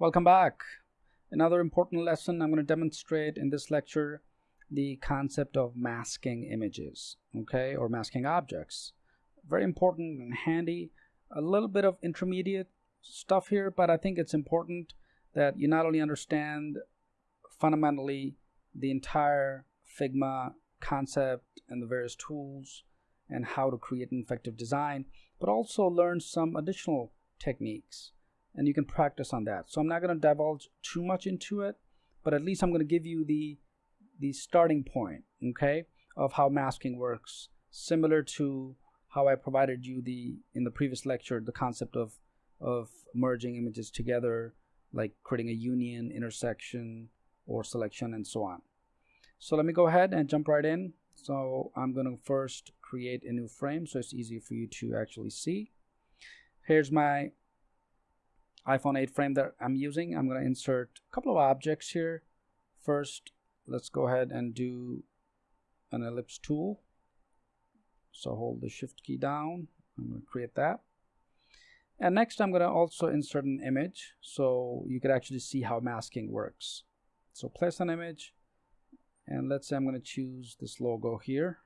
Welcome back. Another important lesson I'm going to demonstrate in this lecture the concept of masking images, okay, or masking objects. Very important and handy. A little bit of intermediate stuff here, but I think it's important that you not only understand fundamentally the entire Figma concept and the various tools and how to create an effective design, but also learn some additional techniques and you can practice on that. So I'm not going to divulge too much into it, but at least I'm going to give you the the starting point, okay, of how masking works, similar to how I provided you the in the previous lecture the concept of of merging images together, like creating a union, intersection, or selection, and so on. So let me go ahead and jump right in. So I'm going to first create a new frame so it's easy for you to actually see. Here's my iPhone 8 frame that I'm using. I'm going to insert a couple of objects here. First, let's go ahead and do an ellipse tool. So hold the shift key down. I'm going to create that. And next I'm going to also insert an image so you could actually see how masking works. So place an image and let's say I'm going to choose this logo here.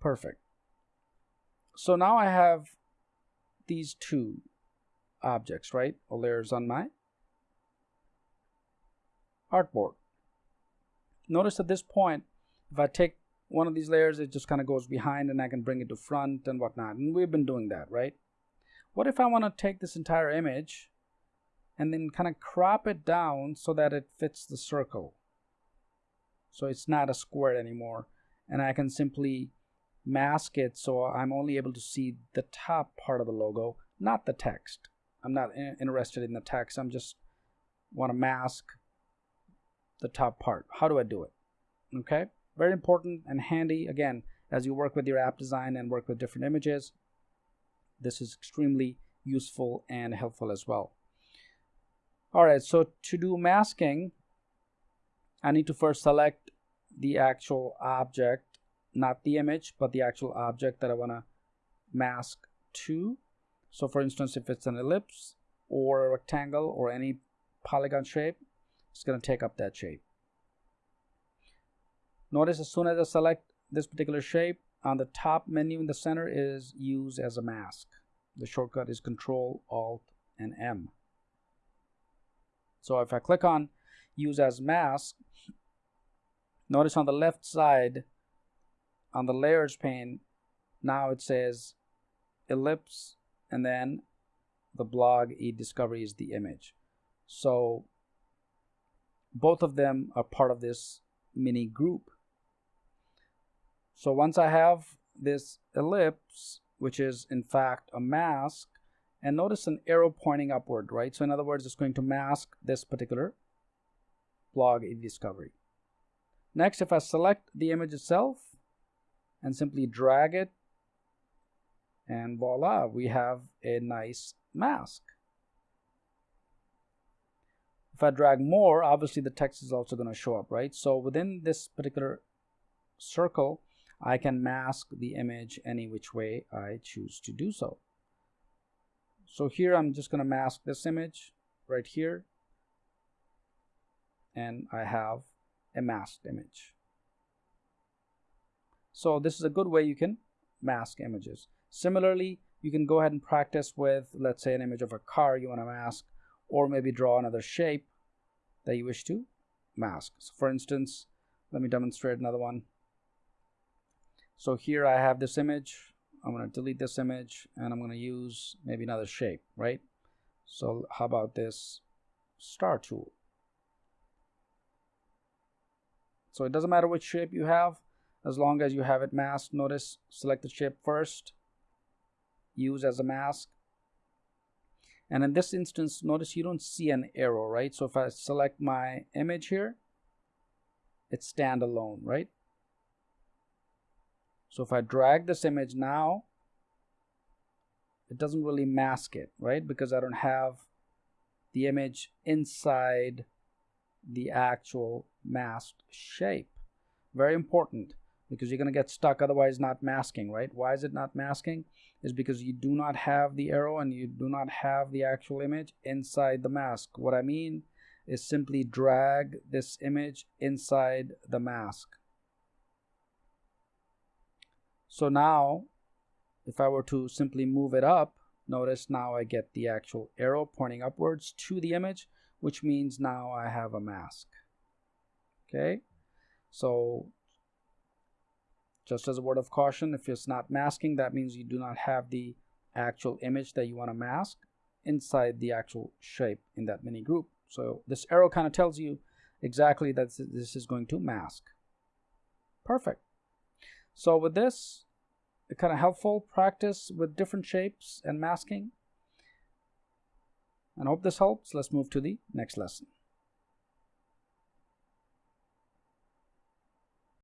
Perfect. So now I have these two objects, right? Or layers on my artboard. Notice at this point, if I take one of these layers, it just kind of goes behind and I can bring it to front and whatnot. And we've been doing that, right? What if I want to take this entire image and then kind of crop it down so that it fits the circle? So it's not a square anymore. And I can simply mask it so I'm only able to see the top part of the logo, not the text. I'm not interested in the text. I'm just want to mask the top part. How do I do it? Okay, very important and handy again as you work with your app design and work with different images. This is extremely useful and helpful as well. All right, so to do masking, I need to first select the actual object not the image but the actual object that I want to mask to. So for instance if it's an ellipse or a rectangle or any polygon shape it's going to take up that shape. Notice as soon as I select this particular shape on the top menu in the center is use as a mask. The shortcut is control alt and M. So if I click on use as mask notice on the left side on the layers pane now it says ellipse and then the blog e-discovery is the image. So both of them are part of this mini group. So once I have this ellipse which is in fact a mask and notice an arrow pointing upward right? So in other words it's going to mask this particular blog e-discovery next if I select the image itself and simply drag it and voila we have a nice mask. If I drag more obviously the text is also going to show up right? So within this particular circle I can mask the image any which way I choose to do so. So here I'm just going to mask this image right here and I have a masked image so this is a good way you can mask images. Similarly, you can go ahead and practice with, let's say, an image of a car you want to mask, or maybe draw another shape that you wish to mask. So for instance, let me demonstrate another one. So here I have this image. I'm going to delete this image and I'm going to use maybe another shape, right? So how about this star tool? So it doesn't matter which shape you have as long as you have it masked notice select the shape first use as a mask. And in this instance notice you don't see an arrow right? So if I select my image here it's standalone right? So if I drag this image now it doesn't really mask it right? Because I don't have the image inside the actual masked shape. Very important because you're going to get stuck otherwise not masking, right? Why is it not masking? Is because you do not have the arrow and you do not have the actual image inside the mask. What I mean is simply drag this image inside the mask. So now, if I were to simply move it up, notice now I get the actual arrow pointing upwards to the image, which means now I have a mask. Okay, so just as a word of caution, if it's not masking, that means you do not have the actual image that you want to mask inside the actual shape in that mini group. So this arrow kind of tells you exactly that this is going to mask. Perfect. So with this, kind of helpful practice with different shapes and masking. And hope this helps. Let's move to the next lesson.